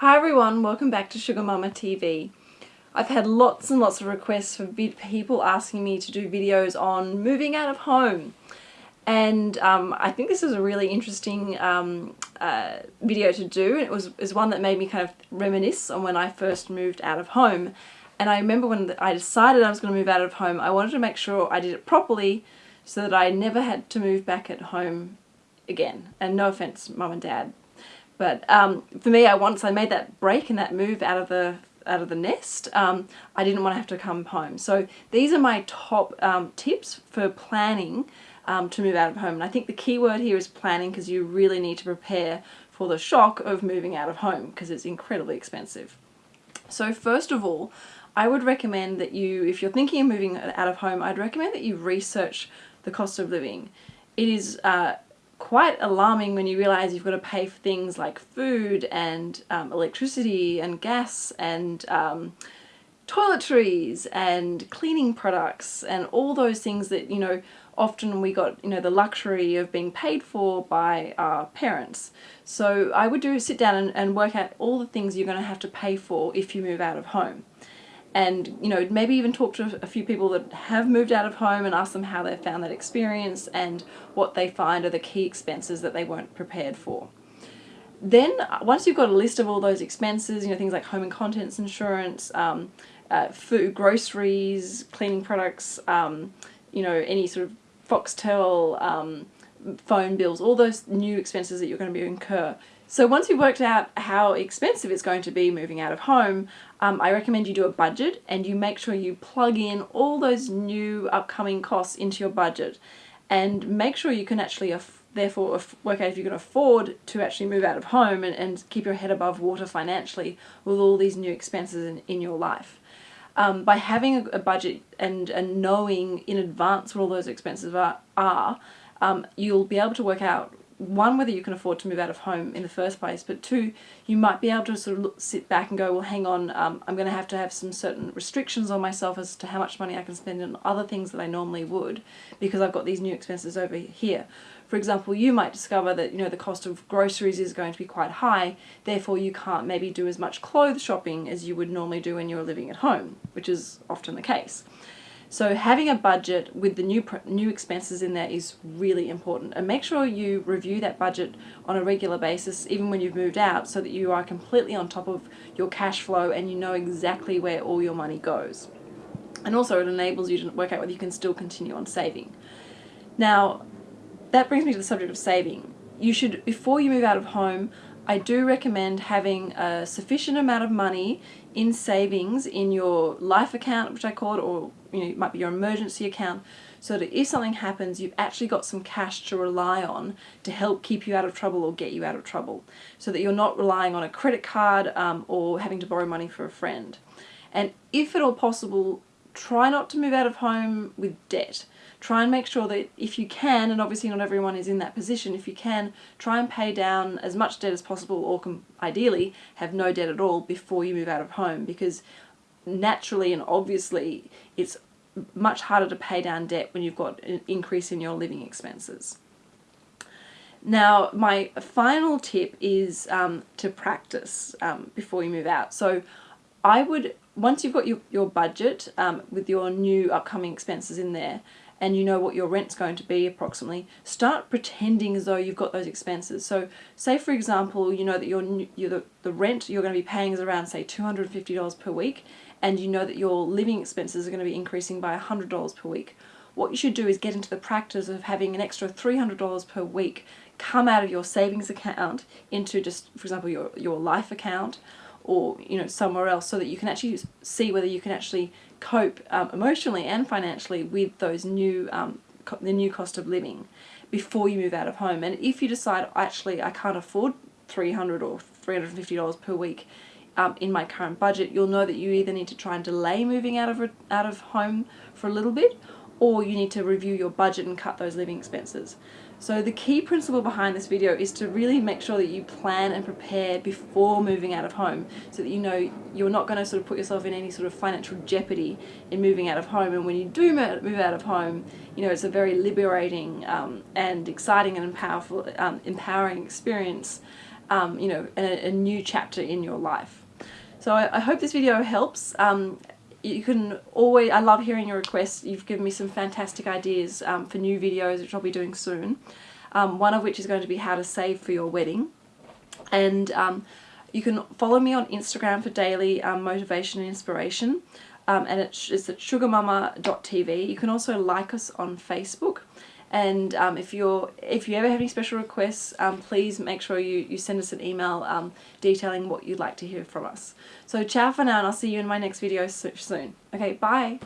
Hi everyone, welcome back to Sugar Mama TV. I've had lots and lots of requests for people asking me to do videos on moving out of home and um, I think this is a really interesting um, uh, video to do. And It was, was one that made me kind of reminisce on when I first moved out of home and I remember when I decided I was going to move out of home I wanted to make sure I did it properly so that I never had to move back at home again and no offense mum and dad but um, for me, I once I made that break and that move out of the out of the nest, um, I didn't want to have to come home. So these are my top um, tips for planning um, to move out of home. And I think the key word here is planning because you really need to prepare for the shock of moving out of home because it's incredibly expensive. So first of all, I would recommend that you, if you're thinking of moving out of home, I'd recommend that you research the cost of living. It is uh, quite alarming when you realize you've got to pay for things like food and um, electricity and gas and um, toiletries and cleaning products and all those things that you know often we got you know the luxury of being paid for by our parents. So I would do sit down and, and work out all the things you're going to have to pay for if you move out of home and you know maybe even talk to a few people that have moved out of home and ask them how they found that experience and what they find are the key expenses that they weren't prepared for. Then once you've got a list of all those expenses, you know things like home and contents insurance, um, uh, food, groceries, cleaning products, um, you know any sort of Foxtel, um, phone bills, all those new expenses that you're going to be incur. So once you've worked out how expensive it's going to be moving out of home, um, I recommend you do a budget and you make sure you plug in all those new upcoming costs into your budget and make sure you can actually therefore work out if you can afford to actually move out of home and, and keep your head above water financially with all these new expenses in, in your life. Um, by having a, budget and, and knowing in advance what all those expenses are, are um, you'll be able to work out one, whether you can afford to move out of home in the first place, but two, you might be able to sort of look, sit back and go, well, hang on, um, I'm going to have to have some certain restrictions on myself as to how much money I can spend on other things that I normally would because I've got these new expenses over here. For example, you might discover that you know the cost of groceries is going to be quite high, therefore you can't maybe do as much clothes shopping as you would normally do when you're living at home, which is often the case. So having a budget with the new new expenses in there is really important and make sure you review that budget on a regular basis even when you've moved out so that you are completely on top of your cash flow and you know exactly where all your money goes. And also it enables you to work out whether you can still continue on saving. Now that brings me to the subject of saving. You should, before you move out of home, I do recommend having a sufficient amount of money in savings in your life account, which I call it, or you know, it might be your emergency account, so that if something happens, you've actually got some cash to rely on to help keep you out of trouble or get you out of trouble, so that you're not relying on a credit card um, or having to borrow money for a friend. And if at all possible, try not to move out of home with debt try and make sure that if you can, and obviously not everyone is in that position, if you can, try and pay down as much debt as possible or ideally have no debt at all before you move out of home because naturally and obviously it's much harder to pay down debt when you've got an increase in your living expenses. Now, my final tip is um, to practice um, before you move out. So I would, once you've got your, your budget um, with your new upcoming expenses in there, and you know what your rent's going to be approximately, start pretending as though you've got those expenses. So say for example, you know that your, your the, the rent you're going to be paying is around say $250 per week and you know that your living expenses are going to be increasing by $100 per week. What you should do is get into the practice of having an extra $300 per week come out of your savings account into just, for example, your, your life account or you know somewhere else so that you can actually see whether you can actually cope um, emotionally and financially with those new um, the new cost of living before you move out of home. And if you decide actually I can't afford 300 or $350 per week um, in my current budget you'll know that you either need to try and delay moving out of out of home for a little bit or you need to review your budget and cut those living expenses so the key principle behind this video is to really make sure that you plan and prepare before moving out of home so that you know you're not going to sort of put yourself in any sort of financial jeopardy in moving out of home and when you do move out of home you know it's a very liberating um, and exciting and powerful, um, empowering experience um, you know, a, a, new chapter in your life. So I, I hope this video helps. You can always, I love hearing your requests. You've given me some fantastic ideas um, for new videos, which I'll be doing soon. Um, one of which is going to be how to save for your wedding. And um, you can follow me on Instagram for daily um, motivation and inspiration. Um, and it's, it's at sugarmama.tv. You can also like us on Facebook. And um, if you're if you ever have any special requests, um, please make sure you, you send us an email um, detailing what you'd like to hear from us. So ciao for now and I'll see you in my next video so soon. Okay, bye!